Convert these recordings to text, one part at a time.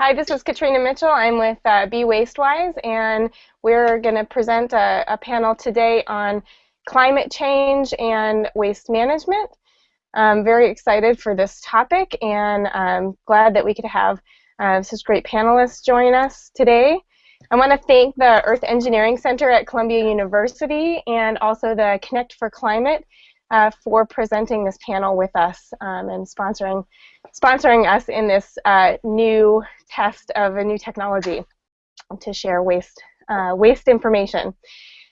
Hi, this is Katrina Mitchell. I'm with uh, Be Wastewise, and we're going to present a, a, panel today on climate change and waste management. I'm very excited for this topic, and I'm glad that we could have uh, such great panelists join us today. I want to thank the Earth Engineering Center at Columbia University and also the Connect for Climate uh, for presenting this panel with us um, and sponsoring sponsoring us in this uh, new test of a new technology to share waste uh, waste information.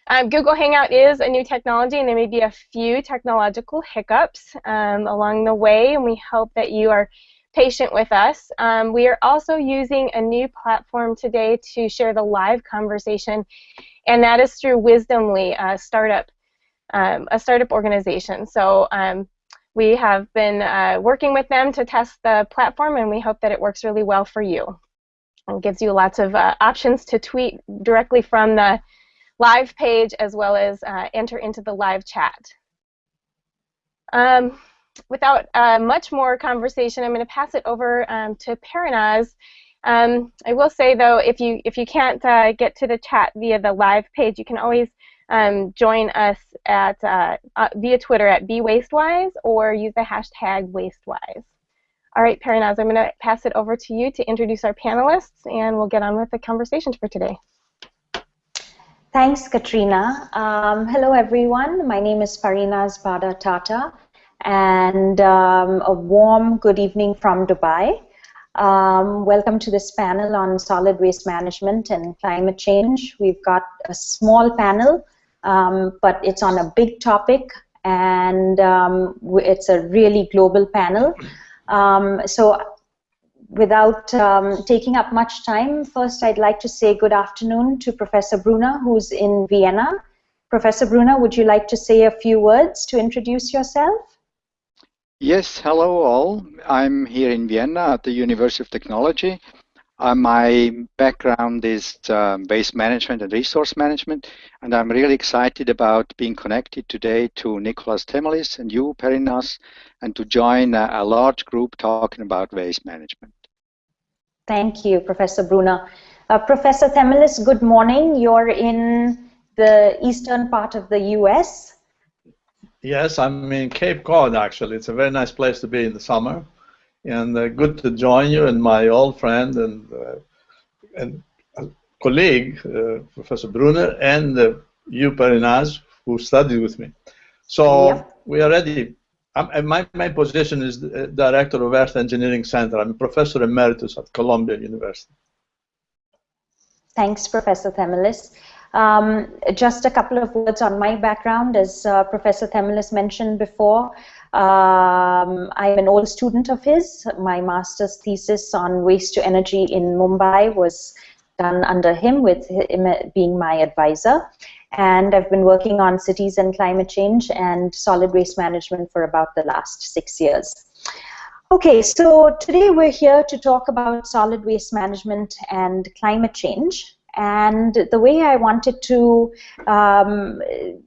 Um, Google Hangout is a new technology, and there may be a few technological hiccups um, along the way, and we hope that you are patient with us. Um, we are also using a new platform today to share the live conversation, and that is through Wisdomly, a startup, um, a startup organization. So um, we have been uh, working with them to test the platform, and we hope that it works really well for you. It gives you lots of uh, options to tweet directly from the live page as well as uh, enter into the live chat. Um, without uh, much more conversation, I'm going to pass it over um, to Parinaz. Um, I will say though, if you if you can't uh, get to the chat via the live page, you can always um, join us at uh, uh, via Twitter at BeWastewise or use the hashtag WasteWise. All right, Parinaz, I'm going to pass it over to you to introduce our panelists, and we'll get on with the conversation for today. Thanks, Katrina. Um, hello, everyone. My name is Parinaz Bhada Tata, and um, a warm good evening from Dubai. Um, welcome to this panel on solid waste management and climate change. We've got a small panel um, but it's on a big topic and um, it's a really global panel. Um, so without um, taking up much time, first I'd like to say good afternoon to Professor Brunner, who's in Vienna. Professor Brunner, would you like to say a few words to introduce yourself? Yes, hello all. I'm here in Vienna at the University of Technology. Uh, my background is um, waste management and resource management, and I'm really excited about being connected today to Nickolas Themelis and you, Parinaz, and to join a, a, large group talking about waste management. Thank you, Professor Brunner. Uh, Professor Themelis, good morning. You're in the eastern part of the U.S. Yes, I'm in Cape Cod, actually. It's a very nice place to be in the summer and uh, good to join you and my old friend and uh, and colleague, uh, Professor Brunner, and uh, you, Parinaz, who studied with me. So yeah. we are ready. I'm, my, my position is Director of Earth Engineering Center. I'm a Professor Emeritus at Columbia University. Thanks, Professor Themelis. Um, just a couple of words on my background. As uh, Professor Themelis mentioned before, um, I'm an old student of his. My master's thesis on waste to energy in Mumbai was done under him, with him being my advisor. And I've been working on cities and climate change and solid waste management for about the last six years. Okay, so today we're here to talk about solid waste management and climate change. And the way I wanted to um,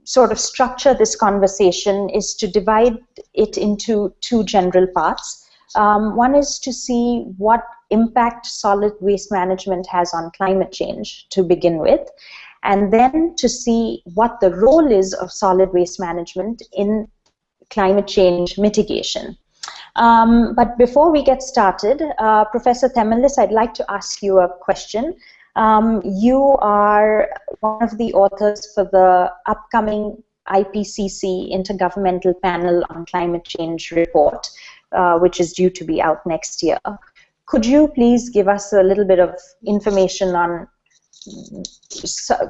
sort of structure this conversation is to divide it into two general parts. Um, one is to see what impact solid waste management has on climate change to begin with, and then to see what the role is of solid waste management in climate change mitigation. Um, but before we get started, uh, Professor Themelis, I'd like to ask you a question. Um, you are one of the authors for the upcoming IPCC Intergovernmental Panel on Climate Change report, uh, which is due to be out next year. Could you please give us a little bit of information on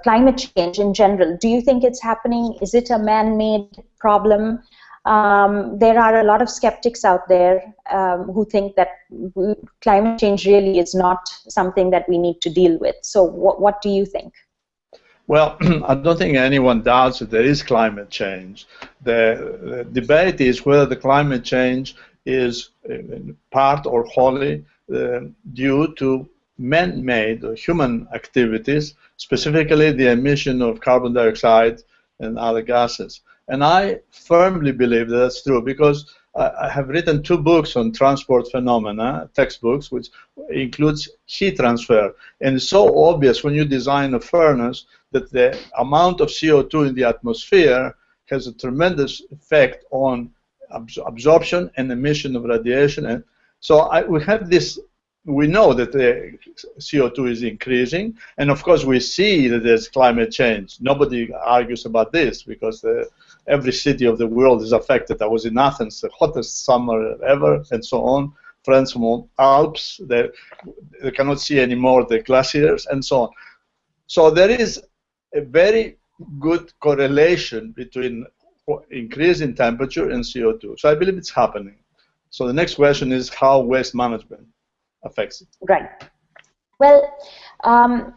climate change in general? Do you think it's happening? Is it a man-made problem? Um, there are a lot of skeptics out there um, who think that climate change really is not something that we need to deal with. So, what, what do you think? Well, I don't think anyone doubts that there is climate change. The, the debate is whether the climate change is part or wholly uh, due to man-made or human activities, specifically the emission of carbon dioxide and other gases. And I firmly believe that that's true because I have written two books on transport phenomena, textbooks, which includes heat transfer. And it's so obvious when you design a furnace that the amount of CO2 in the atmosphere has a tremendous effect on absorption and emission of radiation. And so I, we have this we know that the CO2 is increasing, and of course we see that there's climate change. Nobody argues about this because the, every city of the world is affected. I was in Athens, the hottest summer ever, and so on. Friends from Alps, they, they cannot see anymore the glaciers, and so on. So there is a very good correlation between increase in temperature and CO2. So I believe it's happening. So the next question is how waste management affects it. Right. Well, um,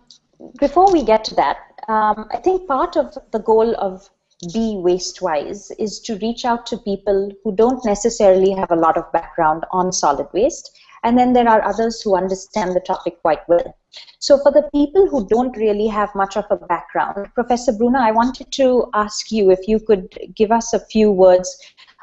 before we get to that, um, I think part of the goal of Be Wastewise is to reach out to people who don't necessarily have a lot of background on solid waste, and then there are others who understand the topic quite well. So for the people who don't really have much of a background, Professor Brunner, I wanted to ask you if you could give us a few words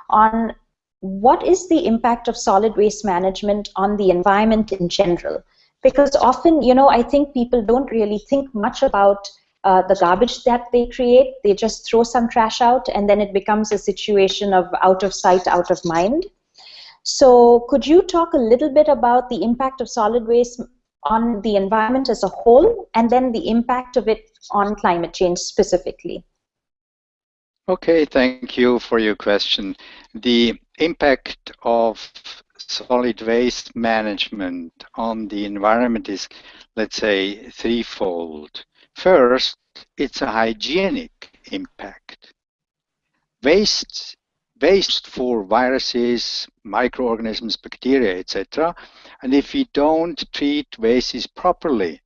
on what is the impact of solid waste management on the environment in general? Because often, you know, I think people don't really think much about uh, the garbage that they create. They just throw some trash out, and then it becomes a situation of out of sight, out of mind. So, could you talk a little bit about the impact of solid waste on the environment as a whole, and then the impact of it on climate change specifically? Okay, thank you for your question. The impact of solid waste management on the environment is, let's say, threefold. First, it's a hygienic impact. Waste, waste for viruses, microorganisms, bacteria, etc. And if we don't treat wastes properly,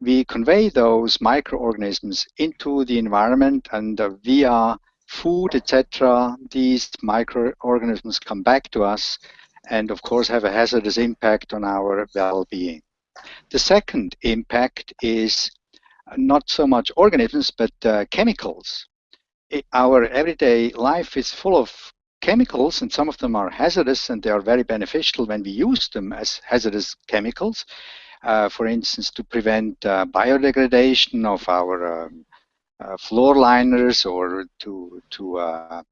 we convey those microorganisms into the environment and uh, via food, etc., these microorganisms come back to us and, of course, have a hazardous impact on our well-being. The second impact is not so much organisms, but uh, chemicals. It, our everyday life is full of chemicals, and some of them are hazardous, and they are very beneficial when we use them as hazardous chemicals. Uh, for instance, to prevent uh, biodegradation of our um, uh, floor liners or to to uh,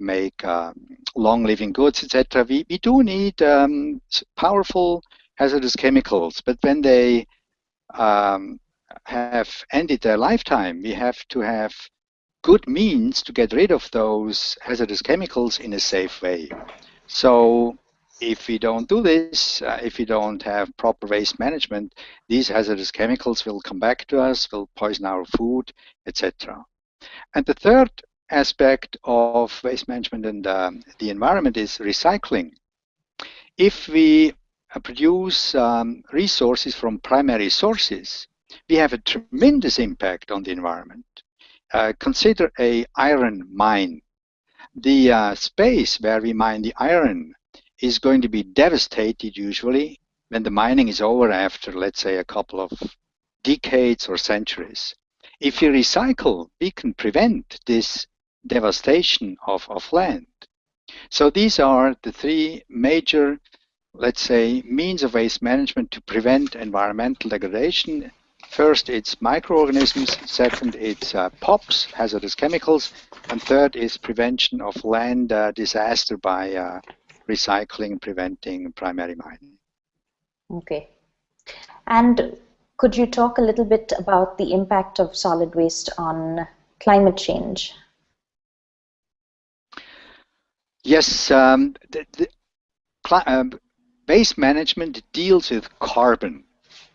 make um, long living goods, etc. We, we do need um, powerful hazardous chemicals, but when they um, have ended their lifetime, we have to have good means to get rid of those hazardous chemicals in a safe way. So if we don't do this, uh, if we don't have proper waste management, these hazardous chemicals will come back to us, will poison our food, etc. And the third aspect of waste management and um, the environment is recycling. If we uh, produce um, resources from primary sources, we have a tremendous impact on the environment. Uh, consider a iron mine. The uh, space where we mine the iron is going to be devastated usually when the mining is over after, let's say, a couple of decades or centuries. If we recycle, we can prevent this devastation of, of land. So these are the three major, let's say, means of waste management to prevent environmental degradation. First, it's microorganisms. Second, it's uh, POPs, hazardous chemicals. And third is prevention of land uh, disaster by uh, recycling preventing primary mining. Okay. And could you talk a little bit about the impact of solid waste on climate change? Yes, um, the, the, um, waste management deals with carbon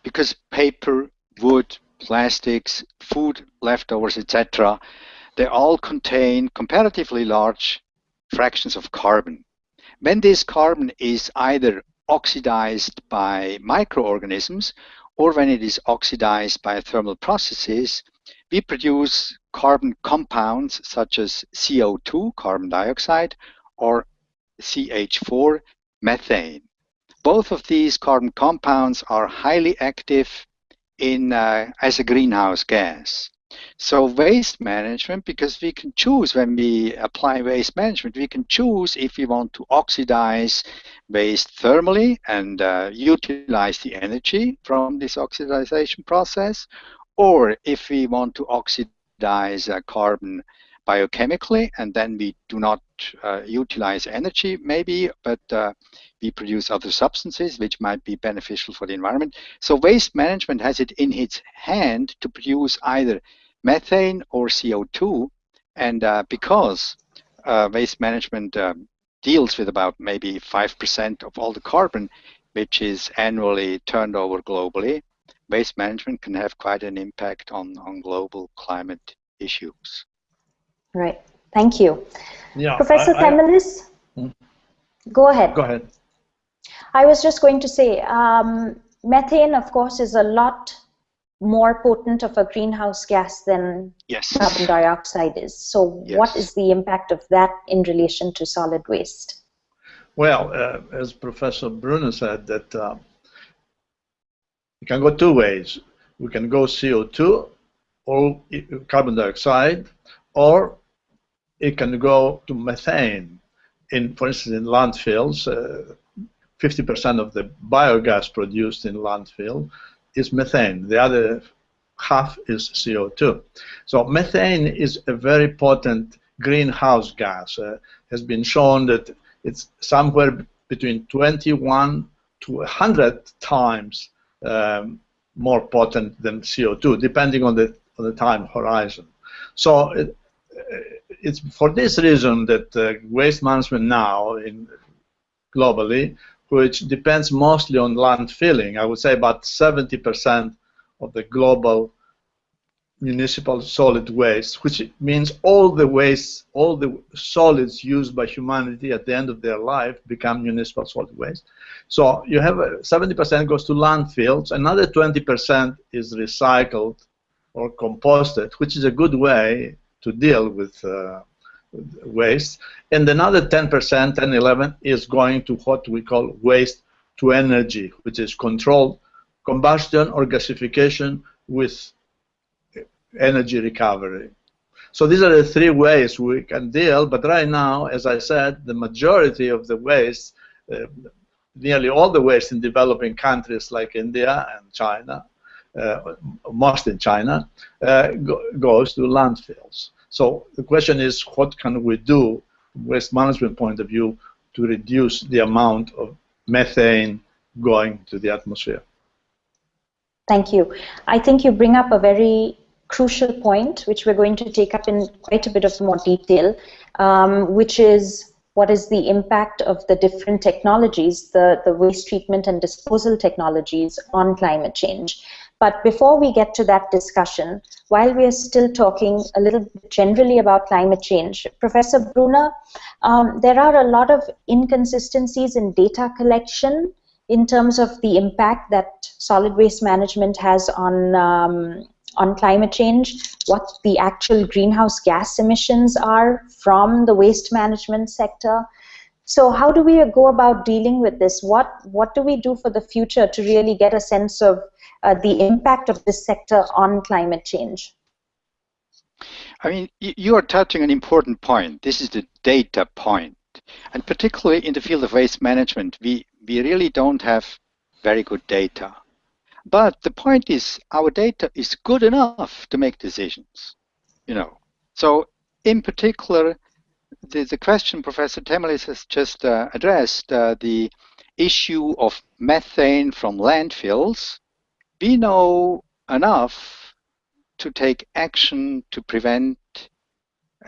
because paper, wood, plastics, food leftovers, etc., they all contain comparatively large fractions of carbon. When this carbon is either oxidized by microorganisms or when it is oxidized by thermal processes, we produce carbon compounds such as CO2, carbon dioxide, or CH4, methane. Both of these carbon compounds are highly active in, uh, as a greenhouse gas. So waste management, because we can choose when we apply waste management, we can choose if we want to oxidize waste thermally and uh, utilize the energy from this oxidization process, or if we want to oxidize uh, carbon biochemically and then we do not uh, utilize energy maybe, but uh, we produce other substances which might be beneficial for the environment. So waste management has it in its hand to produce either methane or CO2. And uh, because uh, waste management um, deals with about maybe 5% of all the carbon which is annually turned over globally, waste management can have quite an impact on, on global climate issues. Right. Thank you. Yeah, Professor I- I- Themelis, Hmm. go ahead. Go ahead. I was just going to say, um, methane, of course, is a lot more potent of a greenhouse gas than Yes. carbon dioxide is. So, what Yes. is the impact of that in relation to solid waste? Well, uh, as Professor Brunner said, that uh, you can go two ways. We can go CO2 or carbon dioxide, or it can go to methane. In, for instance, in landfills, uh, 50% of the biogas produced in landfill is methane. The other half is CO2. So methane is a very potent greenhouse gas. Uh, has been shown that it's somewhere between 21 to 100 times um, more potent than CO2, depending on the on the time horizon. So it, it's for this reason that uh, waste management now in globally, which depends mostly on landfilling, I would say about 70% of the global municipal solid waste, which means all the waste, all the solids used by humanity at the end of their life become municipal solid waste. So you have 70% goes to landfills, another 20% is recycled or composted, which is a good way to deal with uh, waste. And another 10%, 10, 11 is going to what we call waste to energy, which is controlled combustion or gasification with energy recovery. So these are the three ways we can deal, but right now, as I said, the majority of the waste, uh, nearly all the waste in developing countries like India and China, most in China, uh, go, goes to landfills. So the question is, what can we do, waste management point of view, to reduce the amount of methane going to the atmosphere? Thank you. I think you bring up a very crucial point, which we're going to take up in quite a bit of more detail, um, which is what is the impact of the different technologies, the, the waste treatment and disposal technologies on climate change. But before we get to that discussion, while we are still talking a little generally about climate change, Professor Brunner, um, there are a lot of inconsistencies in data collection in terms of the impact that solid waste management has on um, on climate change, what the actual greenhouse gas emissions are from the waste management sector. So how do we go about dealing with this? What what do we do for the future to really get a sense of uh, the impact of this sector on climate change? I mean, you are touching an important point. This is the data point. And particularly in the field of waste management, we, we really don't have very good data. But the point is, our data is good enough to make decisions. You know, so in particular, the, the question Professor Themelis has just uh, addressed, uh, the issue of methane from landfills, we know enough to take action to prevent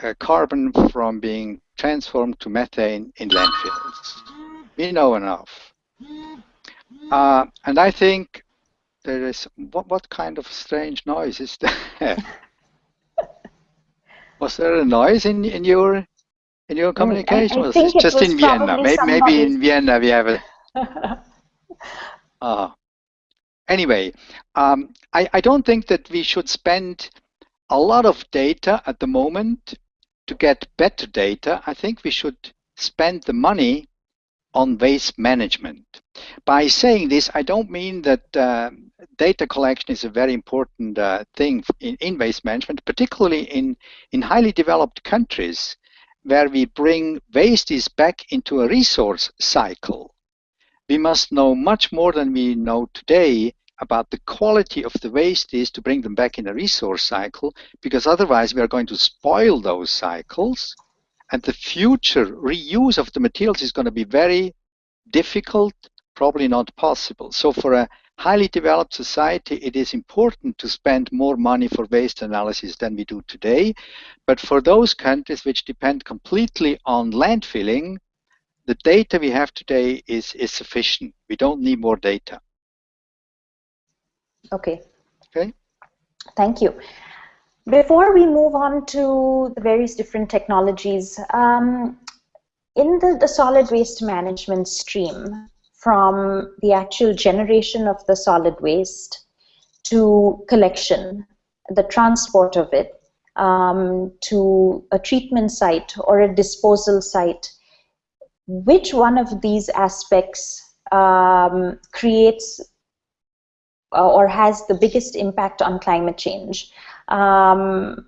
uh, carbon from being transformed to methane in landfills. We know enough. Uh, and I think there is, what, what kind of strange noise is there? was there a noise in, in your in your communication? I was think it it just was in Vienna? Maybe, maybe in Vienna we have a uh, anyway, um, I, I don't think that we should spend a lot of data at the moment to get better data. I think we should spend the money on waste management. By saying this, I don't mean that uh, data collection is a very important uh, thing in, in waste management, particularly in, in highly developed countries where we bring wastes back into a resource cycle. We must know much more than we know today about the quality of the waste is to bring them back in a resource cycle, because otherwise we are going to spoil those cycles, and the future reuse of the materials is going to be very difficult, probably not possible. So for a highly developed society, it is important to spend more money for waste analysis than we do today. But for those countries which depend completely on landfilling, the data we have today is, is sufficient. We don't need more data. Okay. Okay. Thank you. Before we move on to the various different technologies, um, in the, the solid waste management stream, from the actual generation of the solid waste to collection, the transport of it, um, to a treatment site or a disposal site, which one of these aspects um, creates or has the biggest impact on climate change? Um,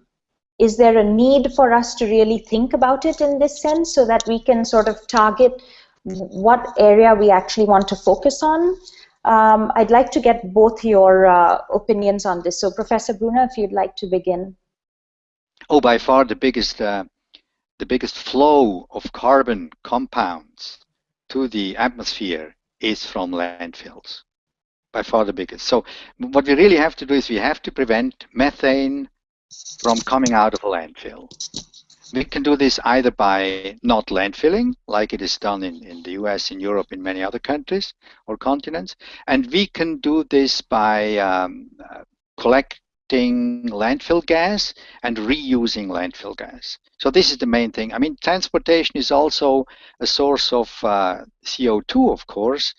is there a need for us to really think about it in this sense so that we can sort of target what area we actually want to focus on. Um, I'd like to get both your uh, opinions on this. So, Professor Brunner, if you'd like to begin. Oh, by far the biggest, uh, the biggest flow of carbon compounds to the atmosphere is from landfills. By far the biggest. So, what we really have to do is we have to prevent methane from coming out of a landfill. We can do this either by not landfilling, like it is done in, in the US, in Europe, in many other countries or continents. And we can do this by um, uh, collecting landfill gas and reusing landfill gas. So this is the main thing. I mean, transportation is also a source of uh, CO2, of course,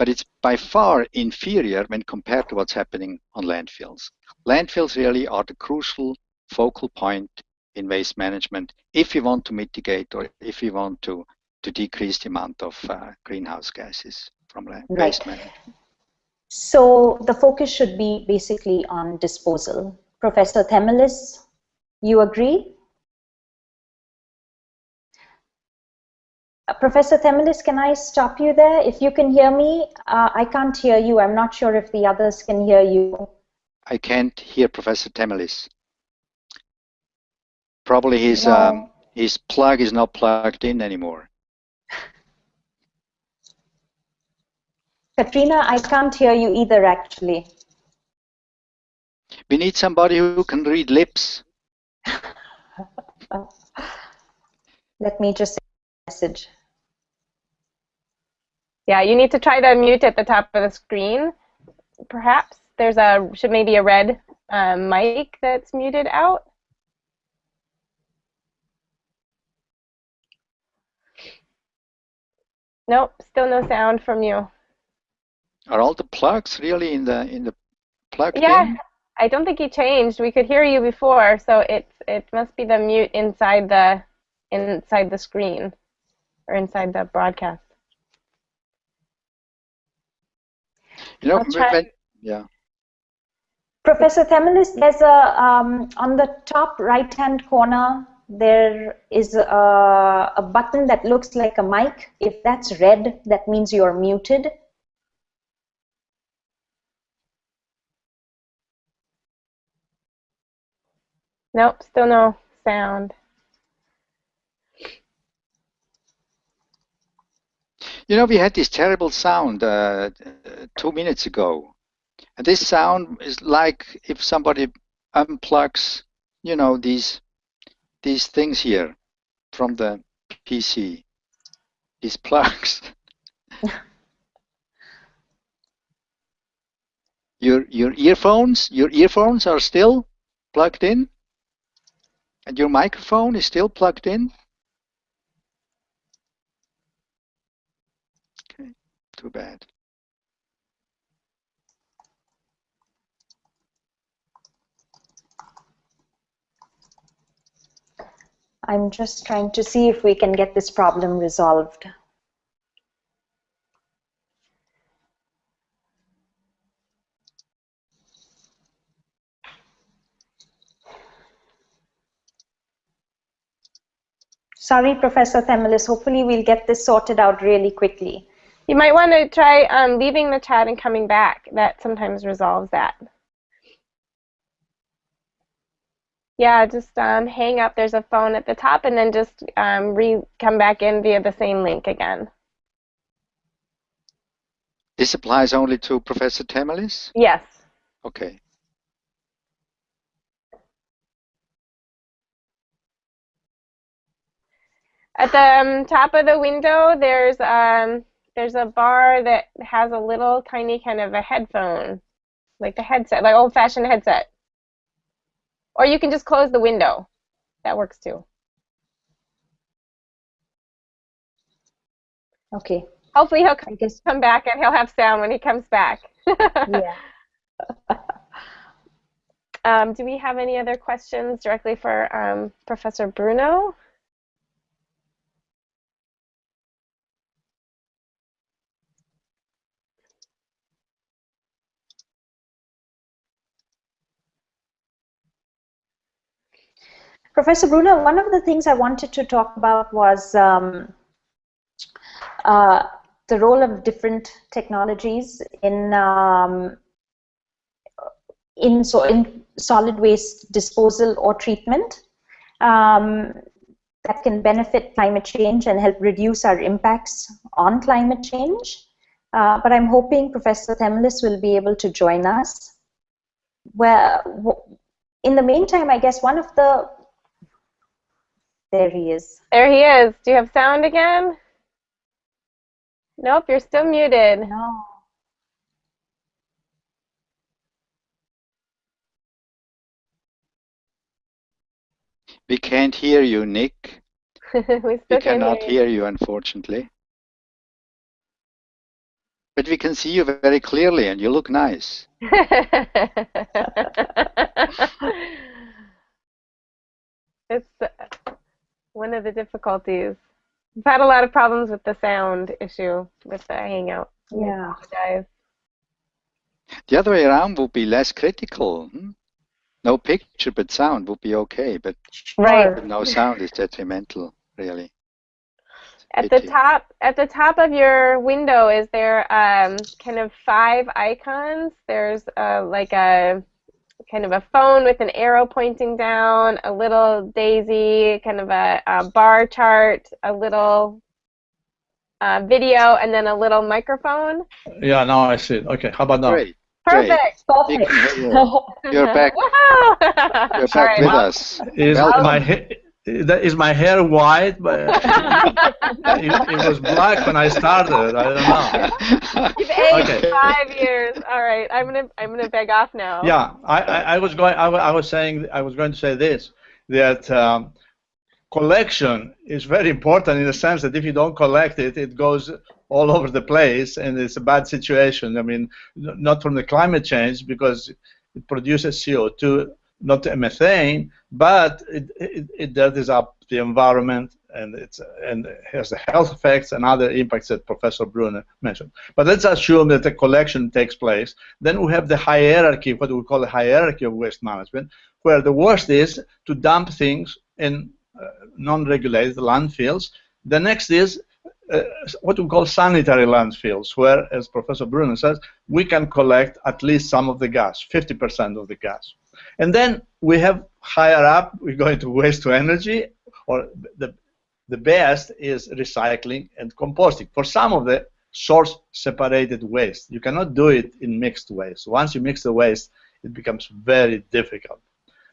but it's by far inferior when compared to what's happening on landfills. Landfills really are the crucial focal point in waste management if we want to mitigate or if we want to, to decrease the amount of uh, greenhouse gases from right. waste management. So the focus should be basically on disposal. Professor Themelis, you agree? Uh, Professor Themelis, can I stop you there? If you can hear me, uh, I can't hear you. I'm not sure if the others can hear you. I can't hear Professor Themelis. Probably his no. um, his plug is not plugged in anymore. Katrina, I can't hear you either, actually. We need somebody who can read lips. Let me just say a message. Yeah, you need to try the mute at the top of the screen. Perhaps there's a should maybe a red um, mic that's muted out. Nope, still no sound from you. Are all the plugs really in the in the plug? Yeah, in? I don't think he changed. We could hear you before, so it it must be the mute inside the inside the screen or inside the broadcast. You know, when, yeah. Professor Themelis, there's a um, on the top right-hand corner there is a, a, button that looks like a mic. If that's red, that means you're muted. Nope, still no sound. You know, we had this terrible sound uh, two minutes ago. And this sound is like if somebody unplugs, you know, these these things here from the PC, these plugs. your your earphones, your earphones are still plugged in, and your microphone is still plugged in. too bad. I'm just trying to see if we can get this problem resolved. Sorry, Professor Themelis. Hopefully we'll get this sorted out really quickly. You might want to try um, leaving the chat and coming back. That sometimes resolves that. Yeah, just um, hang up. There's a phone at the top, and then just um, re come back in via the same link again. This applies only to Professor Themelis? Yes. Okay. At the um, top of the window, there's um, there's a bar that has a little tiny kind of a headphone, like a headset, like old-fashioned headset. Or you can just close the window. That works too. Okay. Hopefully he'll come, come back and he'll have sound when he comes back. yeah. um, do we have any other questions directly for um, Professor Brunner? Professor Brunner, one of the things I wanted to talk about was um, uh, the role of different technologies in um, in so in solid waste disposal or treatment um, that can benefit climate change and help reduce our impacts on climate change. Uh, but I'm hoping Professor Themelis will be able to join us. Well, in the meantime, I guess one of the there he is. There he is. Do you have sound again? Nope, you're still muted. No. We can't hear you, Nick. we, we cannot hear you, unfortunately. But we can see you very clearly and you look nice. it's one of the difficulties. I've had a lot of problems with the sound issue with the Hangout. Yeah. Guys. The other way around would be less critical. Hmm? No picture but sound would be okay, but right. no sound is detrimental, really. At the top, at the top of your window, is there um, kind of five icons? There's uh, like a kind of a phone with an arrow pointing down, a little daisy, kind of a, a bar chart, a little uh, video, and then a little microphone. Yeah, now I see it. Okay, how about now? Great. Perfect. Perfect. You're back. You're back right. with us. Is Welcome. my ha- that is my hair white? But it, it was black when I started. I don't know. You've aged Okay. five years. All right, I'm gonna I'm gonna beg off now. Yeah, I, I, I was going. I, I was saying. I was going to say this that um, collection is very important in the sense that if you don't collect it, it goes all over the place, and it's a bad situation. I mean, not from the climate change because it produces CO2, not methane, but it, it, it dirties up the environment and it's and has the health effects and other impacts that Professor Brunner mentioned. But let's assume that the collection takes place. Then we have the hierarchy, what we call the hierarchy of waste management, where the worst is to dump things in uh, non-regulated landfills. The next is uh, what we call sanitary landfills, where, as Professor Brunner says, we can collect at least some of the gas, 50% of the gas. And then we have higher up, we go into waste to energy, or the, the best is recycling and composting. For some of the source separated waste, you cannot do it in mixed waste. Once you mix the waste, it becomes very difficult,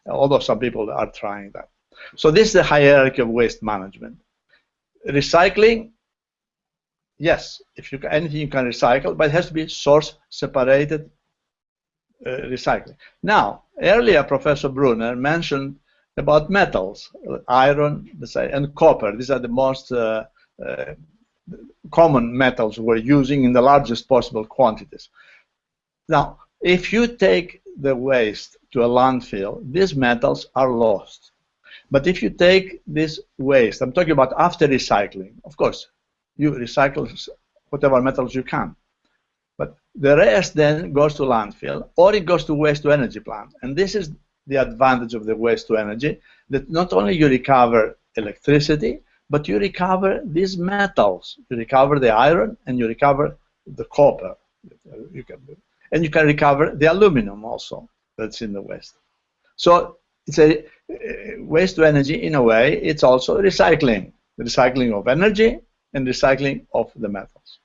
although some people are trying that. So this is the hierarchy of waste management. Recycling, yes, if you anything you can recycle, but it has to be source separated recycling. Now, earlier Professor Brunner mentioned about metals, iron and copper. These are the most uh, uh, common metals we're using in the largest possible quantities. Now, if you take the waste to a landfill, these metals are lost. But if you take this waste, I'm talking about after recycling, of course, you recycle whatever metals you can. But the rest then goes to landfill or it goes to waste to energy plant. And this is the advantage of the waste to energy that not only you recover electricity, but you recover these metals. You recover the iron and you recover the copper. You can, and you can recover the aluminum also that's in the waste. So it's a uh, waste to energy in a way. It's also recycling, recycling of energy and recycling of the metals.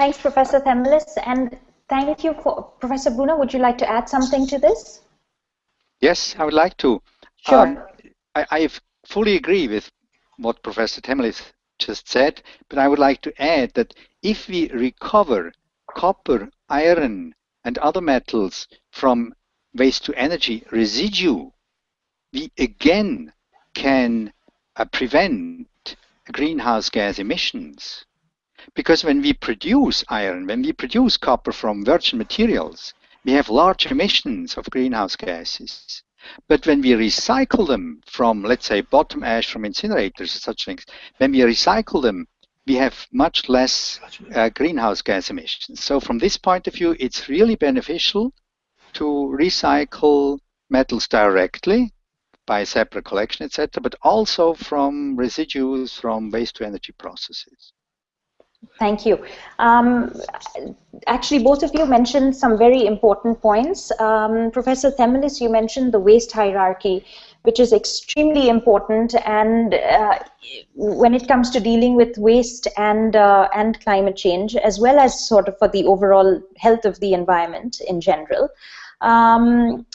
Thanks, Professor Themelis, and thank you for Professor Brunner. Would you like to add something to this? Yes, I would like to. Sure. Um, I, I fully agree with what Professor Themelis just said, but I would like to add that if we recover copper, iron, and other metals from waste to energy residue, we again can uh, prevent greenhouse gas emissions. Because when we produce iron, when we produce copper from virgin materials, we have large emissions of greenhouse gases. But when we recycle them from, let's say, bottom ash from incinerators, and such things, when we recycle them, we have much less uh, greenhouse gas emissions. So from this point of view, it's really beneficial to recycle metals directly by separate collection, etc., but also from residues from waste to energy processes. Thank you. Um, actually, both of you mentioned some very important points. Um, Professor Themelis, you mentioned the waste hierarchy, which is extremely important. And uh, when it comes to dealing with waste and uh, and climate change, as well as sort of for the overall health of the environment in general. Um,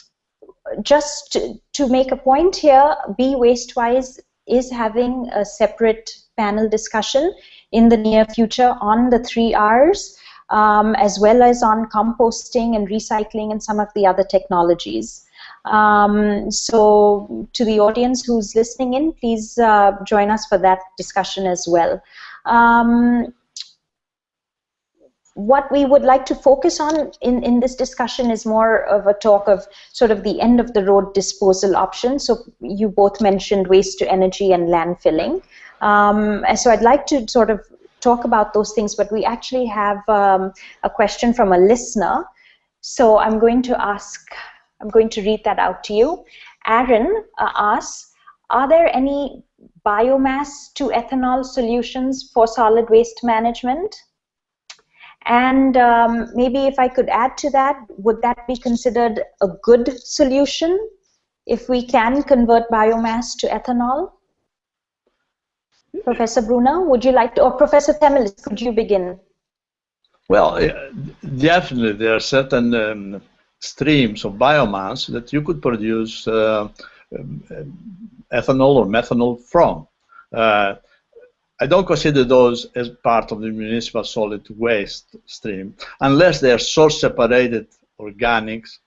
just to make a point here, Be Wastewise is having a separate panel discussion in the near future on the three R's, um, as well as on composting and recycling and some of the other technologies. Um, so to the audience who's listening in, please uh, join us for that discussion as well. Um, what we would like to focus on in, in this discussion is more of a talk of sort of the end of the road disposal option. So you both mentioned waste to energy and landfilling. Um, so I'd like to sort of talk about those things, but we actually have um, a question from a listener. So I'm going to ask, I'm going to read that out to you. Aaron uh, asks, are there any biomass to ethanol solutions for solid waste management? And um, maybe if I could add to that, would that be considered a good solution if we can convert biomass to ethanol? Professor Brunner, would you like to, or Professor Themelis, could you begin? Well, definitely there are certain um, streams of biomass that you could produce uh, um, ethanol or methanol from. Uh, I don't consider those as part of the municipal solid waste stream unless they are source separated organics,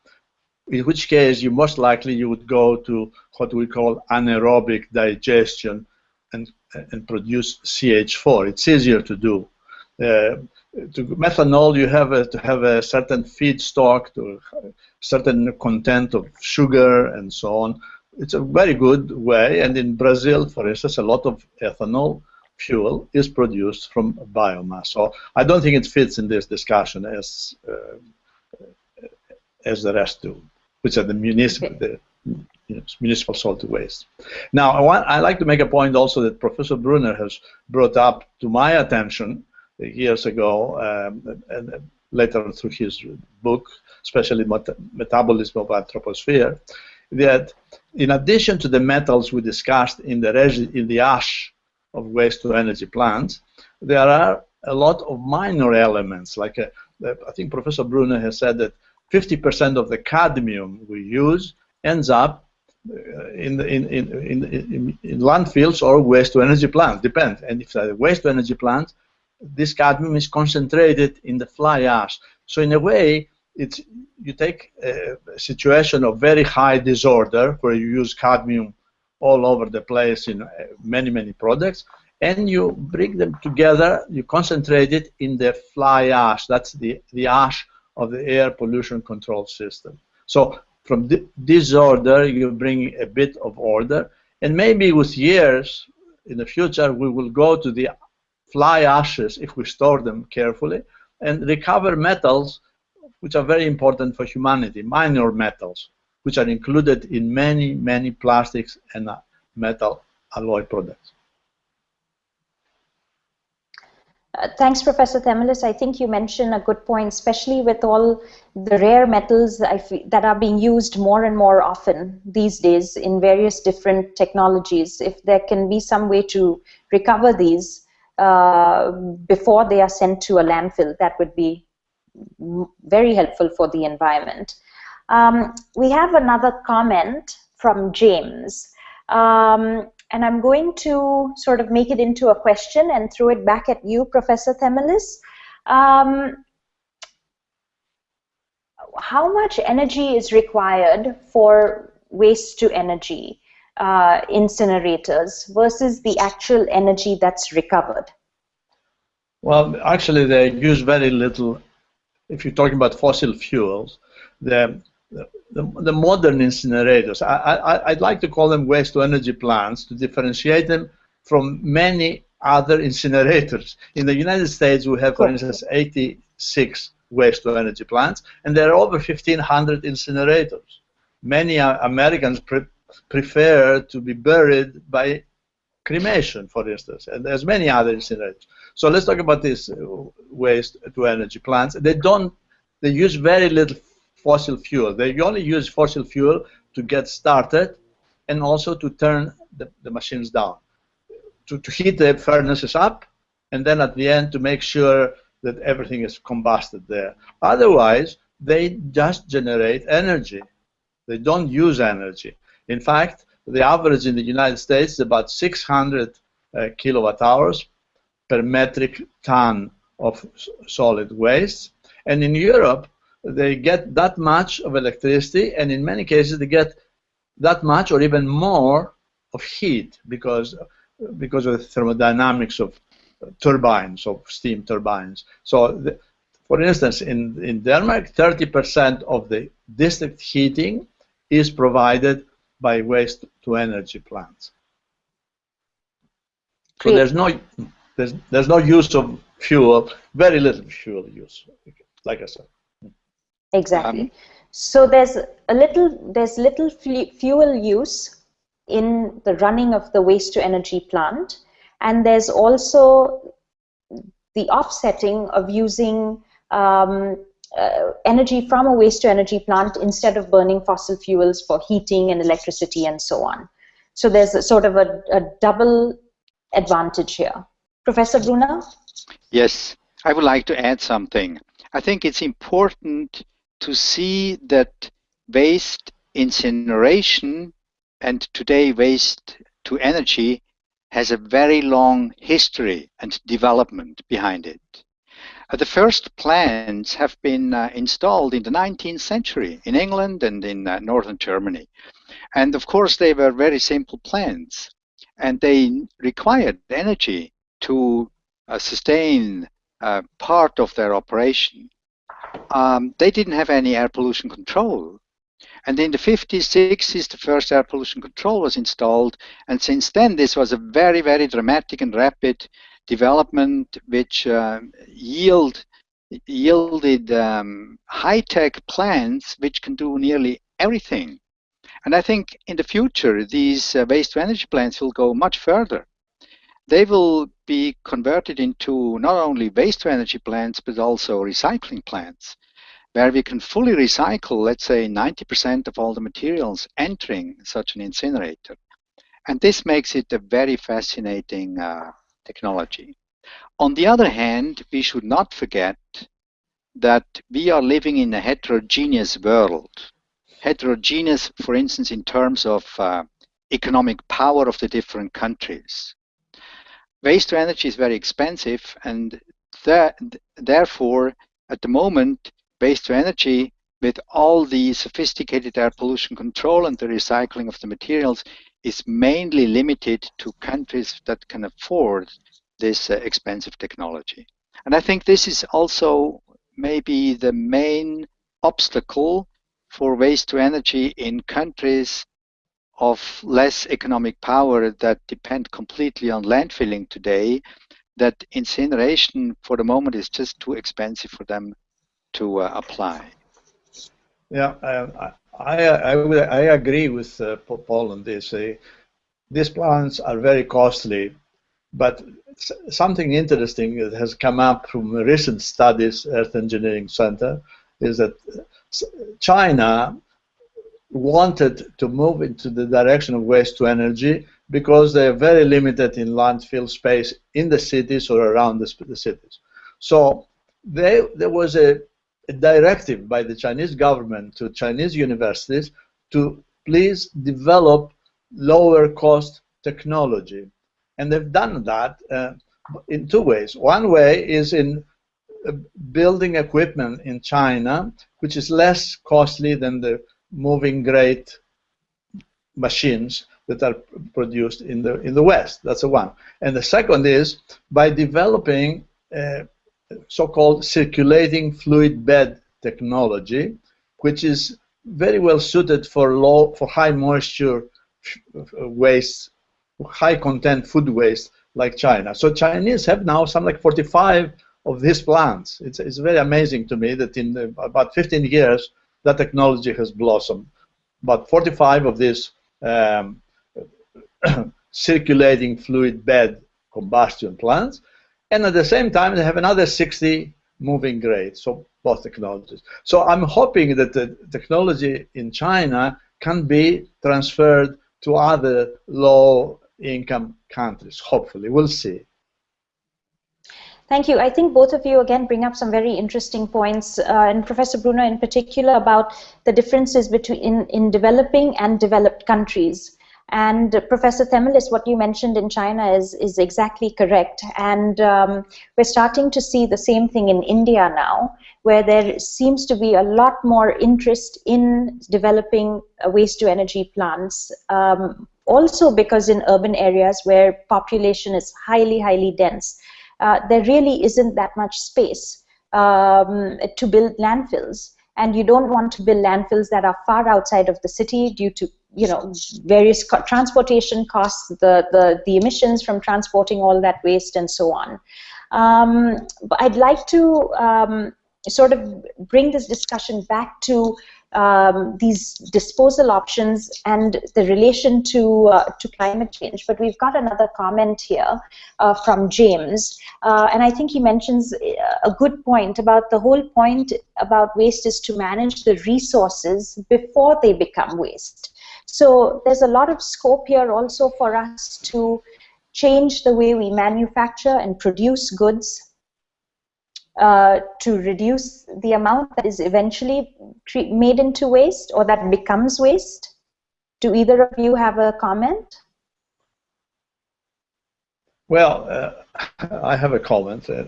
in which case you most likely you would go to what we call anaerobic digestion and, and produce CH4. It's easier to do. Uh, to methanol, you have a, to have a certain feedstock, to certain content of sugar and so on. It's a very good way, and in Brazil, for instance, a lot of ethanol fuel is produced from biomass. So I don't think it fits in this discussion as uh, as the rest do, which are the municipal, the you know, municipal solid waste. Now, I want I like to make a point also that Professor Brunner has brought up to my attention years ago, um, and, later through his book, especially Metabolism of Anthroposphere, that in addition to the metals we discussed in the in the ash of waste to energy plants, there are a lot of minor elements. Like a, uh, I think Professor Brunner has said that 50% of the cadmium we use ends up uh, in, in, in, in, in landfills or waste to energy plants, depends. And if it's a waste to energy plant, this cadmium is concentrated in the fly ash. So in a way, it's you take a situation of very high disorder where you use cadmium all over the place in uh, many, many products, and you bring them together, you concentrate it in the fly ash. That's the, the ash of the air pollution control system. So from th this order, you bring a bit of order, and maybe with years in the future, we will go to the fly ashes if we store them carefully and recover metals which are very important for humanity, minor metals which are included in many, many plastics and metal alloy products. Uh, thanks, Professor Themelis. I think you mentioned a good point, especially with all the rare metals that are being used more and more often these days in various different technologies. If there can be some way to recover these uh, before they are sent to a landfill, that would be very helpful for the environment. Um, we have another comment from James. Um, and I'm going to sort of make it into a question and throw it back at you, Professor Themelis. Um, how much energy is required for waste to energy uh, incinerators versus the actual energy that's recovered? Well, actually, they use very little. If you're talking about fossil fuels, the the, the modern incinerators. I, I, I'd like to call them waste to energy plants to differentiate them from many other incinerators. In the United States, we have, for instance, 86 waste to energy plants, and there are over 1,500 incinerators. Many uh, Americans pre prefer to be buried by cremation, for instance, and there's many other incinerators. So let's talk about these uh, waste to energy plants. They don't, they use very little fossil fuel. They only use fossil fuel to get started and also to turn the, the machines down, to, to heat the furnaces up, and then at the end to make sure that everything is combusted there. Otherwise, they just generate energy. They don't use energy. In fact, the average in the United States is about 600 uh, kilowatt hours per metric ton of solid waste. And in Europe, they get that much of electricity, and in many cases they get that much or even more of heat because because of the thermodynamics of turbines, of steam turbines. So, the, for instance, in, in Denmark, 30% of the district heating is provided by waste to energy plants. So there's no there's there's no use of fuel, very little fuel use, like I said. Exactly. Um, so there's a little there's little fuel use in the running of the waste to energy plant, and there's also the offsetting of using um, uh, energy from a waste to energy plant instead of burning fossil fuels for heating and electricity and so on. So there's a, sort of a, a double advantage here. Professor Brunner? Yes, I would like to add something. I think it's important to see that waste incineration and today waste to energy has a very long history and development behind it. Uh, the first plants have been uh, installed in the 19th century in England and in uh, northern Germany. And of course, they were very simple plants and they required energy to uh, sustain uh, part of their operation um, they didn't have any air pollution control. And in the 50s, 60s, the first air pollution control was installed. And since then, this was a very, very dramatic and rapid development which uh, yield, yielded um, high-tech plants which can do nearly everything. And I think in the future, these uh, waste-to-energy plants will go much further they will be converted into not only waste to energy plants, but also recycling plants, where we can fully recycle, let's say, 90% of all the materials entering such an incinerator. And this makes it a very fascinating uh, technology. On the other hand, we should not forget that we are living in a heterogeneous world. Heterogeneous, for instance, in terms of uh, economic power of the different countries waste to energy is very expensive and that, therefore at the moment waste to energy with all the sophisticated air pollution control and the recycling of the materials is mainly limited to countries that can afford this uh, expensive technology. And I think this is also maybe the main obstacle for waste to energy in countries of less economic power that depend completely on landfilling today, that incineration for the moment is just too expensive for them to uh, apply. Yeah, I, I, I, I agree with uh, Paul on this. Uh, these plants are very costly, but something interesting that has come up from recent studies, Earth Engineering Center, is that China wanted to move into the direction of waste to energy because they are very limited in landfill space in the cities or around the, the cities. So they, there was a, a directive by the Chinese government to Chinese universities to please develop lower cost technology. And they've done that uh, in two ways. One way is in uh, building equipment in China, which is less costly than the moving grate machines that are produced in the in the West. That's the one. And the second is by developing uh, so-called circulating fluid bed technology, which is very well suited for low for high moisture waste, high content food waste like China. So Chinese have now some like 45 of these plants. It's, it's very amazing to me that in the, about 15 years that technology has blossomed. About 45 of these um, circulating fluid bed combustion plants, and at the same time they have another 60 moving grates, so both technologies. So I'm hoping that the technology in China can be transferred to other low-income countries, hopefully. We'll see. Thank you. I think both of you again bring up some very interesting points, uh, and Professor Brunner in particular about the differences between in, in developing and developed countries. And uh, Professor Themelis, what you mentioned in China is, is exactly correct. And um, we're starting to see the same thing in India now, where there seems to be a lot more interest in developing uh, waste to energy plants. Um, also because in urban areas where population is highly, highly dense uh, there really isn't that much space um, to build landfills. And you don't want to build landfills that are far outside of the city due to you know various co transportation costs, the, the the emissions from transporting all that waste, and so on. Um, but I'd like to um, sort of bring this discussion back to um, these disposal options and the relation to uh, to climate change. But we've got another comment here uh, from James, uh, and I think he mentions a good point about the whole point about waste is to manage the resources before they become waste. So there's a lot of scope here also for us to change the way we manufacture and produce goods uh, to reduce the amount that is eventually made into waste or that becomes waste? Do either of you have a comment? Well, uh, I have a comment. Uh,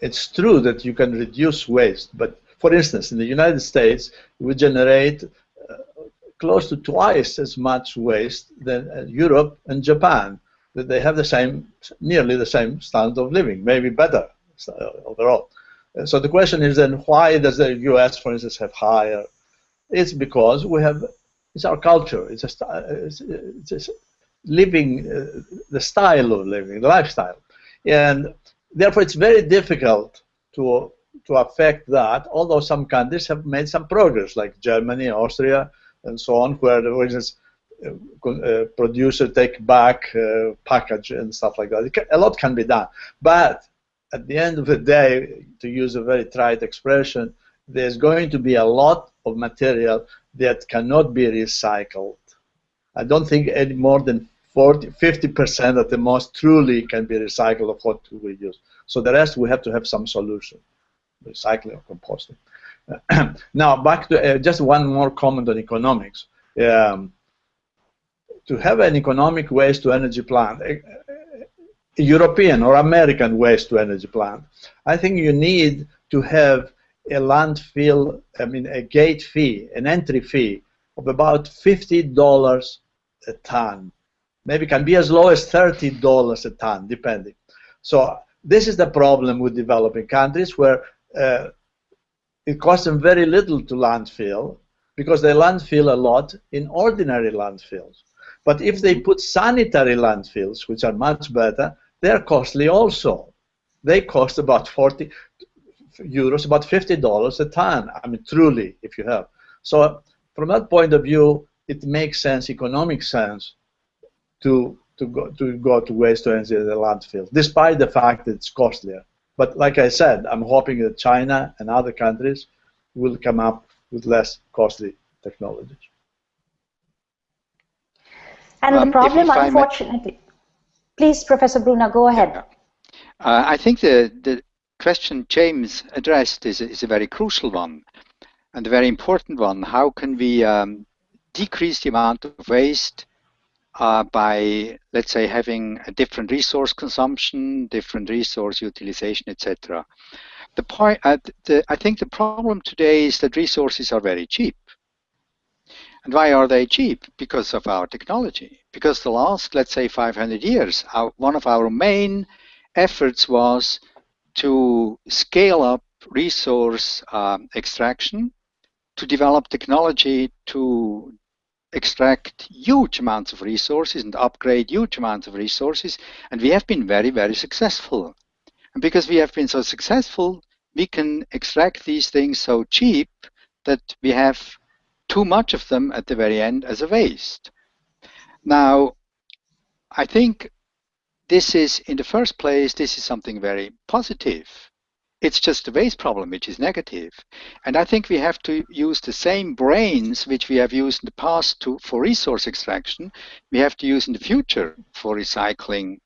it's true that you can reduce waste, but for instance, in the United States, we generate uh, close to twice as much waste than Europe and Japan. That they have the same, nearly the same standard of living, maybe better overall so the question is then why does the U.S., for instance, have higher? It's because we have it's our culture. It's a it's, it's living uh, the style of living, the lifestyle, and therefore it's very difficult to to affect that. Although some countries have made some progress, like Germany, Austria, and so on, where for instance. Uh, uh, producer take back uh, package and stuff like that. A lot can be done, but at the end of the day, to use a very trite expression, there's going to be a lot of material that cannot be recycled. I don't think any more than 40, 50% at the most truly can be recycled of what we use. So the rest we have to have some solution, recycling or composting. now back to uh, just one more comment on economics. Um, to have an economic waste to energy plant, European or American waste to energy plant. I think you need to have a landfill, I mean a gate fee, an entry fee of about $50 a ton. Maybe can be as low as $30 a ton, depending. So this is the problem with developing countries where uh, it costs them very little to landfill because they landfill a lot in ordinary landfills. But if they put sanitary landfills, which are much better, they're costly also. They cost about 40 euros, about $50 a ton. I mean, truly, if you have. So from that point of view, it makes sense, economic sense, to to go to go to waste to energy the landfill, despite the fact that it's costlier. But like I said, I'm hoping that China and other countries will come up with less costly technologies. And um, the problem, unfortunately, please, Professor Brunner, go ahead. Yeah. Uh, I think the, the question James addressed is, is a very crucial one and a very important one. How can we um, decrease the amount of waste uh, by, let's say, having a different resource consumption, different resource utilization, etc. The point, uh, the, I think the problem today is that resources are very cheap. And why are they cheap? Because of our technology. Because the last, let's say, 500 years, our, one of our main efforts was to scale up resource um, extraction, to develop technology to extract huge amounts of resources and upgrade huge amounts of resources. And we have been very, very successful. And because we have been so successful, we can extract these things so cheap that we have too much of them at the very end as a waste. Now, I think this is, in the first place, this is something very positive. It's just a waste problem, which is negative. And I think we have to use the same brains which we have used in the past to, for resource extraction, we have to use in the future for recycling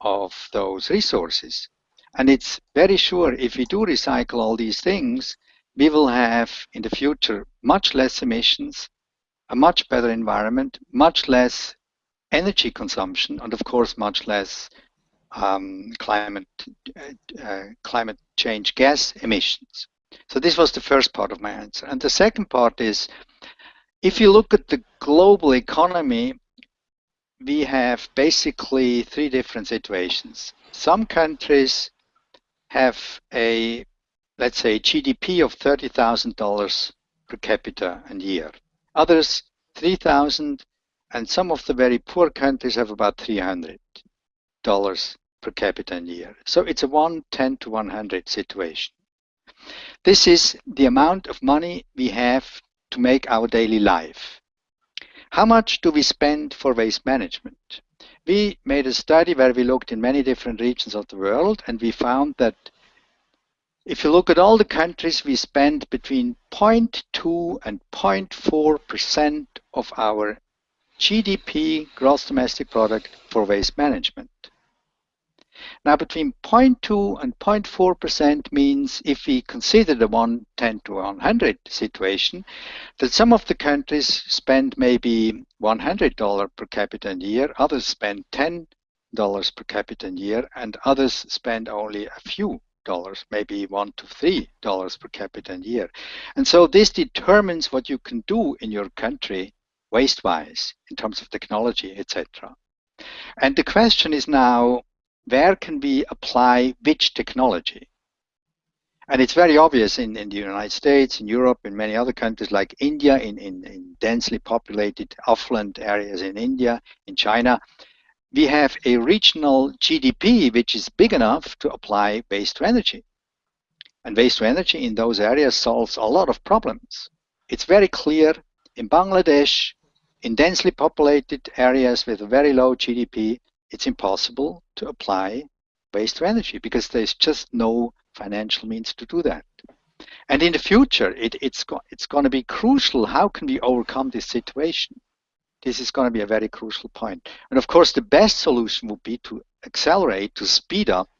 of those resources. And it's very sure if we do recycle all these things, we will have in the future much less emissions, a much better environment, much less energy consumption, and of course much less um, climate uh, uh, climate change gas emissions. So this was the first part of my answer. And the second part is, if you look at the global economy, we have basically three different situations. Some countries have a, let's say, GDP of $30,000 per capita a year. Others, 3,000, and some of the very poor countries have about 300 dollars per capita a year. So it's a 110 to 100 situation. This is the amount of money we have to make our daily life. How much do we spend for waste management? We made a study where we looked in many different regions of the world and we found that if you look at all the countries, we spend between 0.2 and 0.4 percent of our GDP, gross domestic product, for waste management. Now, between 0.2 and 0.4% means if we consider the 110 to 100 situation, that some of the countries spend maybe $100 per capita a year, others spend $10 per capita a year, and others spend only a few dollars, maybe one to three dollars per capita a year. And so this determines what you can do in your country waste-wise in terms of technology, etc. And the question is now, where can we apply which technology? And it's very obvious in, in the United States, in Europe, in many other countries like India, in, in, in densely populated, affluent areas in India, in China, we have a regional GDP which is big enough to apply waste to energy. And waste to energy in those areas solves a lot of problems. It's very clear in Bangladesh, in densely populated areas with a very low GDP, it's impossible to apply waste to energy because there's just no financial means to do that. And in the future, it, it's, go, it's going to be crucial. How can we overcome this situation? This is going to be a very crucial point. And of course, the best solution would be to accelerate, to speed up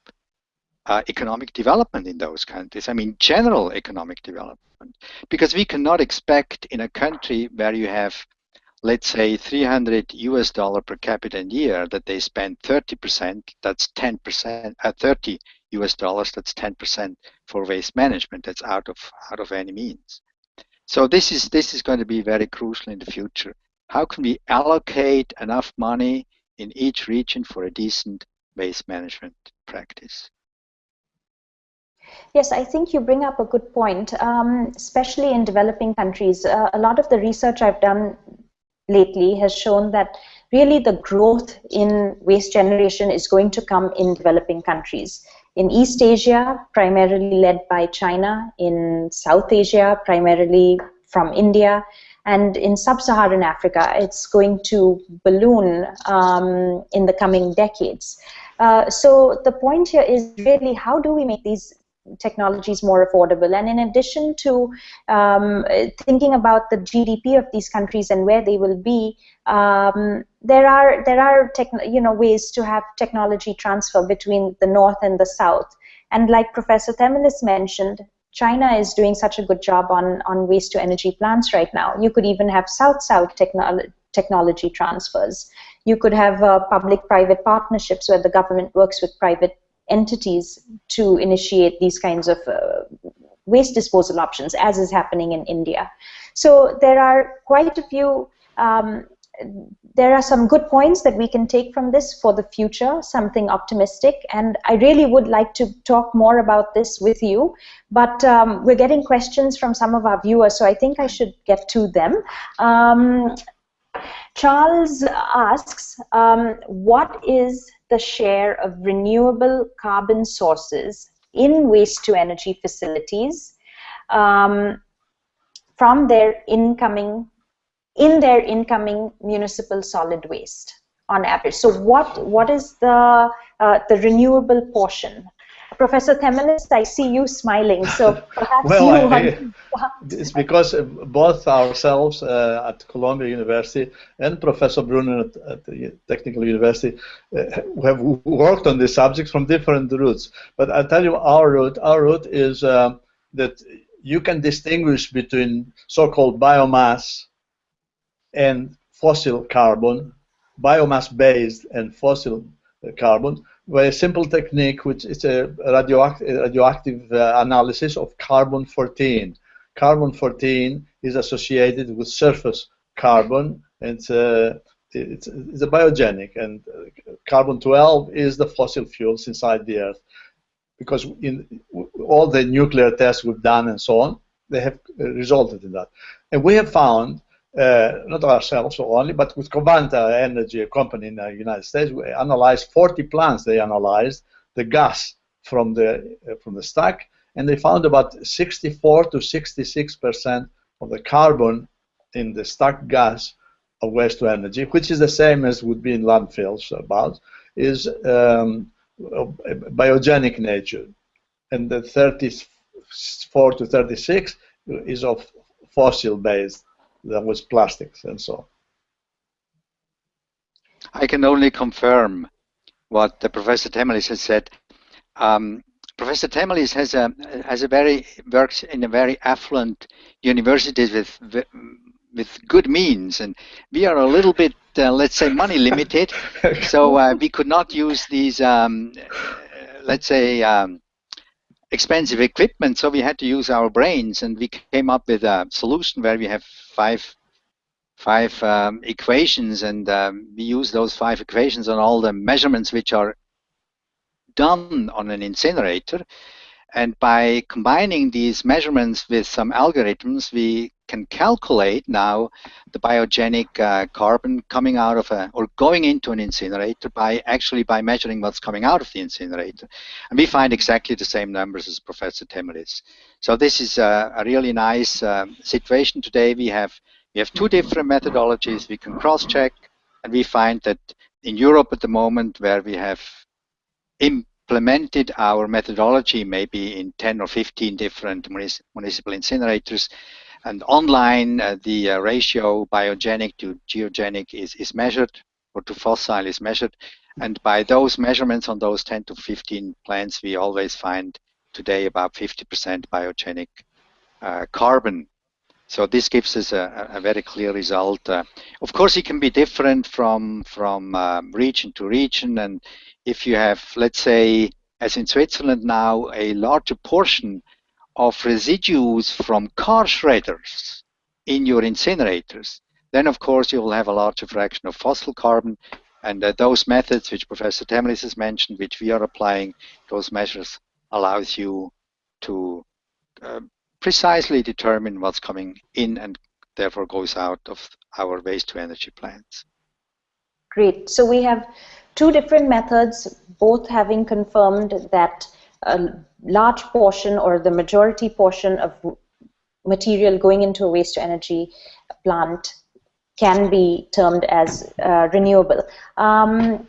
uh, economic development in those countries. I mean, general economic development. Because we cannot expect in a country where you have let's say 300 US dollar per capita a year that they spend 30%, that's 10%, uh, 30 US dollars, that's 10% for waste management. That's out of out of any means. So this is this is going to be very crucial in the future. How can we allocate enough money in each region for a decent waste management practice? Yes, I think you bring up a good point, um, especially in developing countries. Uh, a lot of the research I've done lately has shown that really the growth in waste generation is going to come in developing countries. In East Asia, primarily led by China, in South Asia, primarily from India. And in sub-Saharan Africa, it's going to balloon um, in the coming decades. Uh, so the point here is really how do we make these technologies more affordable. And in addition to um, thinking about the GDP of these countries and where they will be, um, there are there are you know ways to have technology transfer between the north and the south. And like Professor Themelis mentioned, China is doing such a good job on, on waste to energy plants right now. You could even have south-south technolo technology transfers. You could have uh, public-private partnerships where the government works with private entities to initiate these kinds of uh, waste disposal options, as is happening in India. So there are quite a few um, there are some good points that we can take from this for the future, something optimistic, and I really would like to talk more about this with you, but um, we're getting questions from some of our viewers, so I think I should get to them. Um, Charles asks, um, what is the share of renewable carbon sources in waste-to-energy facilities um, from their incoming in their incoming municipal solid waste on average. So what what is the uh, the renewable portion? Professor Themelis, I see you smiling, so perhaps well, you I, It's because both ourselves uh, at Columbia University and Professor Brunner at, at the Technical University uh, have worked on this subject from different routes. But I'll tell you our route. Our route is uh, that you can distinguish between so-called biomass and fossil carbon, biomass-based and fossil carbon, very simple technique, which is a radioactive, radioactive uh, analysis of carbon-14. Carbon-14 is associated with surface carbon, and uh, it's, it's, a biogenic, and uh, carbon-12 is the fossil fuels inside the Earth. Because in all the nuclear tests we've done and so on, they have resulted in that. And we have found uh, not ourselves only, but with Covanta Energy, a company in the United States, we analyzed 40 plants. They analyzed the gas from the uh, from the stack, and they found about 64 to 66 percent of the carbon in the stack gas of waste to energy, which is the same as would be in landfills. About is um, biogenic nature, and the 34 to 36 is of fossil based that was plastics and so on. I can only confirm what the Professor Themelis has said. Um, Professor Themelis has a has a very works in a very affluent universities with with good means, and we are a little bit, uh, let's say, money limited. so uh, we could not use these, um, let's say, um, expensive equipment, so we had to use our brains, and we came up with a solution where we have five five um, equations, and um, we use those five equations on all the measurements which are done on an incinerator. And by combining these measurements with some algorithms, we can calculate now the biogenic uh, carbon coming out of a or going into an incinerator by actually by measuring what's coming out of the incinerator. And we find exactly the same numbers as professor Themelis so this is a, a really nice uh, situation today. We have we have two different methodologies we can cross-check and we find that in Europe at the moment where we have implemented our methodology maybe in 10 or 15 different municipal incinerators and online, uh, the uh, ratio biogenic to geogenic is, is measured, or to fossil is measured. And by those measurements on those 10 to 15 plants, we always find today about 50% biogenic uh, carbon. So this gives us a, a very clear result. Uh, of course, it can be different from from um, region to region, and if you have, let's say, as in Switzerland now, a larger portion of residues from car shredders in your incinerators, then of course you will have a larger fraction of fossil carbon. And uh, those methods which Professor Themelis has mentioned, which we are applying, those measures allows you to uh, precisely determine what's coming in and therefore goes out of our waste to energy plants. Great. So we have two different methods, both having confirmed that a large portion or the majority portion of material going into a waste to energy plant can be termed as uh, renewable. Um,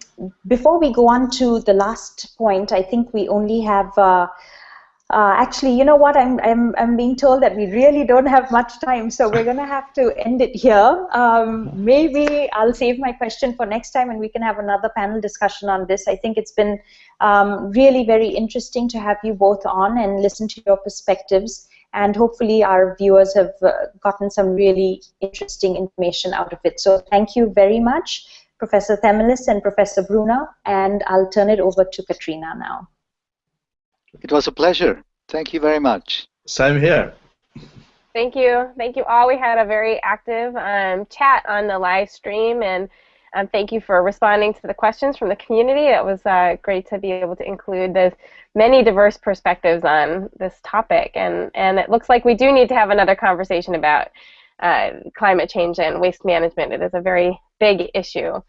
before we go on to the last point, I think we only have uh, uh, actually, you know what? I'm, I'm, I'm being told that we really don't have much time, so we're going to have to end it here. Um, maybe I'll save my question for next time and we can have another panel discussion on this. I think it's been um, really very interesting to have you both on and listen to your perspectives. And hopefully, our viewers have uh, gotten some really interesting information out of it. So, thank you very much, Professor Themelis and Professor Brunner. And I'll turn it over to Katrina now. It was a pleasure. Thank you very much. Same here. Thank you. Thank you all. We had a very active um, chat on the live stream, and um, thank you for responding to the questions from the community. It was uh, great to be able to include the many diverse perspectives on this topic, and, and it looks like we do need to have another conversation about uh, climate change and waste management. It is a very big issue.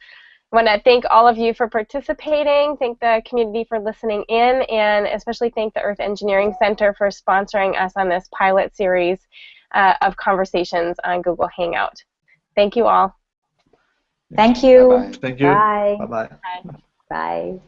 I want to thank all of you for participating, thank the community for listening in, and especially thank the Earth Engineering Center for sponsoring us on this pilot series uh, of conversations on Google Hangout. Thank you all. Thank you. Bye-bye. Thank you. Bye. Bye-bye. Bye. Bye.